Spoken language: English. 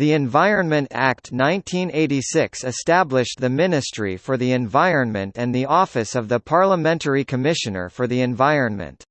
The Environment Act 1986 established the Ministry for the Environment and the Office of the Parliamentary Commissioner for the Environment.